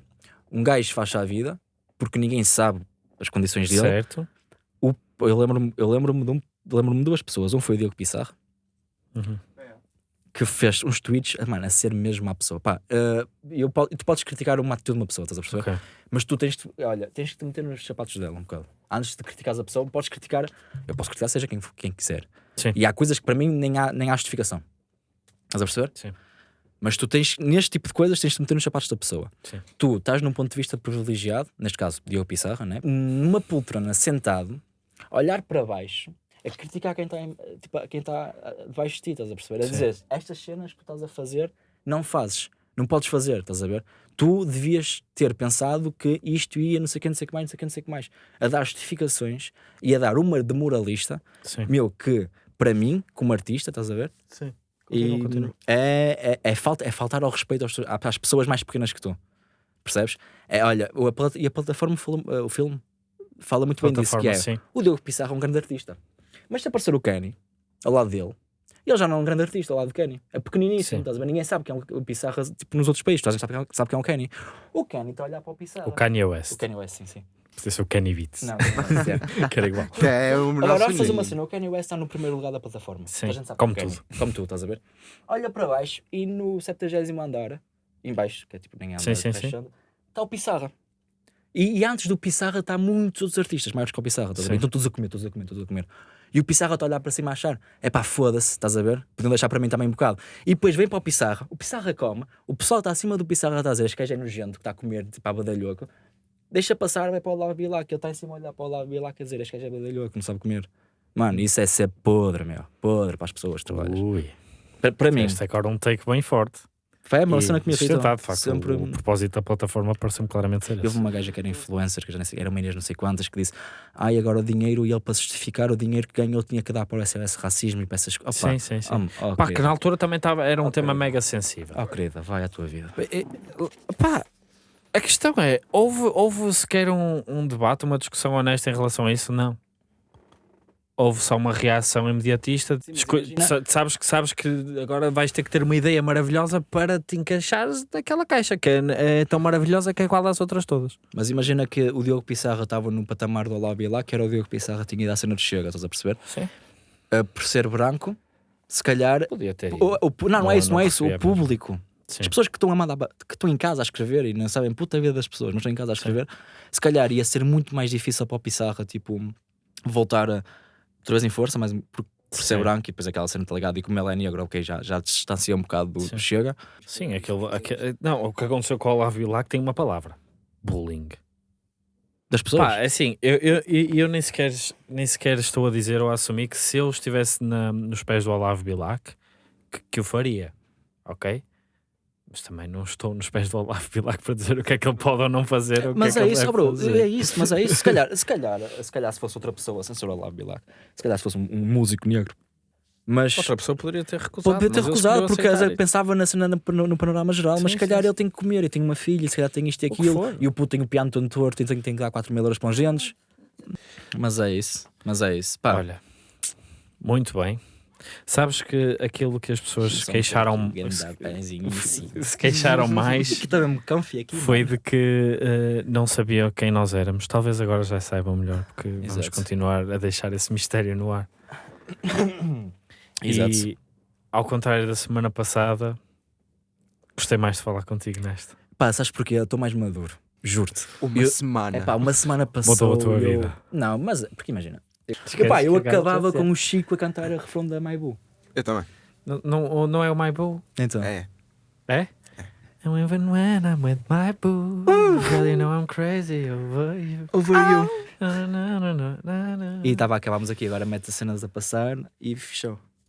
um gajo faz a vida porque ninguém sabe as condições dele. Certo. O- eu lembro-me eu lembro-me de, um, lembro-me de duas pessoas. Um foi o Diogo Pissarro, Uhum. Que fez uns tweets, ah, mano, a ser mesmo a pessoa. Pá, eh, eu, tu podes criticar uma atitude de uma pessoa, estás a perceber? Ok. Mas tu tens de, olha, tens de te meter nos sapatos dela um bocado. Antes de criticares a pessoa, podes criticar, eu posso criticar seja quem, quem quiser. Sim. E há coisas que para mim nem há, nem há justificação. Estás a perceber? Sim. Mas tu tens, neste tipo de coisas, tens de te meter nos sapatos da pessoa. Sim. Tu estás num ponto de vista privilegiado, neste caso, Diogo Pissarra, né? numa poltrona, sentado, olhar para baixo, a criticar quem está tipo, quem ah, debaixo de ti, estás a perceber? A dizer, estas cenas que tu estás a fazer, não fazes. Não podes fazer, estás a ver? Tu devias ter pensado que isto ia não sei o que, não sei o que mais, não sei o que, não sei o que mais. A dar justificações e a dar uma de moralista, Sim. meu, que para mim, como artista, estás a ver? Sim. E É, é, é, falta, é faltar ao respeito aos- às pessoas mais pequenas que tu. Percebes? É, olha, a e a plataforma, fala- o filme fala muito bem disso, que é sim. o Diogo Pissarra é um grande artista. Mas se aparecer o Kenny ao lado dele, ele já não é um grande artista ao lado do Kenny. É pequeniníssimo, Sim. estás a ver? Ninguém sabe quem é o Pissarra, tipo nos outros países, toda a gente sabe quem é- quem é o Kenny. O Kenny está a olhar para o Pissarra. O Kanye West. O Kanye West, sim, sim. Podia ser o Kenny Beats. Não, não. Que era igual. Que é o Agora nosso vamos fazer uma cena. O Kanye West está no primeiro lugar da plataforma. Sim, Toda a gente sabe como que é tudo. Como tu, estás a ver? Olha para baixo e no 70 andar, em baixo, que é tipo nem andar, Sim, sim, sim. está o Pissarra. E, e antes do Pissarra está muitos outros artistas maiores que o Pissarra, estás a ver? Sim. Então todos a comer, todos a comer, todos a comer. E o Pissarra está a olhar para cima a achar, é pá, foda-se, estás a ver? Podiam deixar para mim também um bocado. E depois vem para o Pissarra, o Pissarra come, o pessoal está acima do Pissarra, está a dizer, este gajo é nojento, que está a comer, tipo, a badalhoco. Deixa passar, vai para o lado lá, que ele está em cima a olhar para o lado lá, quer dizer, este gajo é badalhoco, não sabe comer. Mano, isso é ser podre, meu. Podre para as pessoas que trabalhas. Ui. Para, para mim, Este é agora um take bem forte. Foi uma E cena que me de facto. Sempre... O, o propósito da plataforma parece-me claramente ser Houve esse. uma gaja que era influencer, que já nem sei, era uma Inês não sei quantas, que disse: Ai, agora o dinheiro, e ele para justificar o dinheiro que ganhou tinha que dar para o SOS racismo e para essas coisas. Sim, sim, sim. Oh, oh, Pá, que querida. na altura também estava, era um Ok. tema mega sensível. Oh, querida, vai à tua vida. Pá, a questão é, houve, houve sequer um, um debate, uma discussão honesta em relação a isso? Não. Houve só uma reação imediatista. Sim, sabes, que, sabes que agora vais ter que ter uma ideia maravilhosa para te encaixares naquela caixa, que é, é tão maravilhosa que é igual às outras todas. Mas imagina que o Diogo Pissarra estava no patamar do Olá lá, que era o Diogo Pissarra tinha ido à cena de Chega, estás a perceber? Sim. Uh, por ser branco, se calhar. Podia ter. o- o- não, não, é isso, não, não é isso. O público. Sim. As pessoas que estão, a mandar, que estão em casa a escrever e não sabem puta vida das pessoas, mas estão em casa a escrever, se calhar ia ser muito mais difícil para o Pissarra, tipo, voltar a, outra vez em força, mas por, por ser branco e depois aquela cena tá ligado, e como ele é negro, ok, já, já distancia um bocado do, Sim. do Chega. Sim, aquele, aque- não, o que aconteceu com o Olavo Bilac tem uma palavra: bullying. Das pessoas. Pá, é assim, eu, eu, eu, eu nem, sequer, nem sequer estou a dizer ou a assumir que se eu estivesse na- nos pés do Olavo Bilac, que, que eu faria, ok? Mas também não estou nos pés do Olavo Bilac para dizer o que é que ele pode ou não fazer. mas é, ele isso, bro, é isso, mas é isso. Se calhar, se calhar, se calhar se fosse outra pessoa, sem ser o Olavo Bilac, se calhar se fosse um, um músico negro, mas Outra pessoa poderia ter recusado. poderia ter mas recusado porque pensava na cena no, no panorama geral, mas Sim, se calhar sim, ele tem que comer, e tem uma filha, se calhar tem isto e aquilo, e o puto tem o piano todo torto e tem, tem que dar 4 mil euros para os gentes. Mas é isso, mas é isso. Pá, Olha, muito bem. Sabes que aquilo que as pessoas se queixaram, se, se queixaram mais Aqui aqui. foi de que eh, não sabiam quem nós éramos. Talvez agora já saibam melhor, porque vamos Exato. continuar a deixar esse mistério no ar. Exato. E ao contrário da semana passada, gostei mais de falar contigo nesta. Pá, sabes porquê? Eu estou mais maduro, juro-te. Uma Eu- semana. É pá, uma semana passou. Mudou a tua eu- vida. Não, mas porque imagina. Eu acabava com o Chico a cantar a refrão da Maibu. Eu também. Não, não, não é o My Boo? Então. É. É? And even when I'm with my boo, girl, you know I'm crazy over you. Over you. Na, na, na, na, na, na. E estava, acabámos aqui, agora mete as cenas a passar e fechou.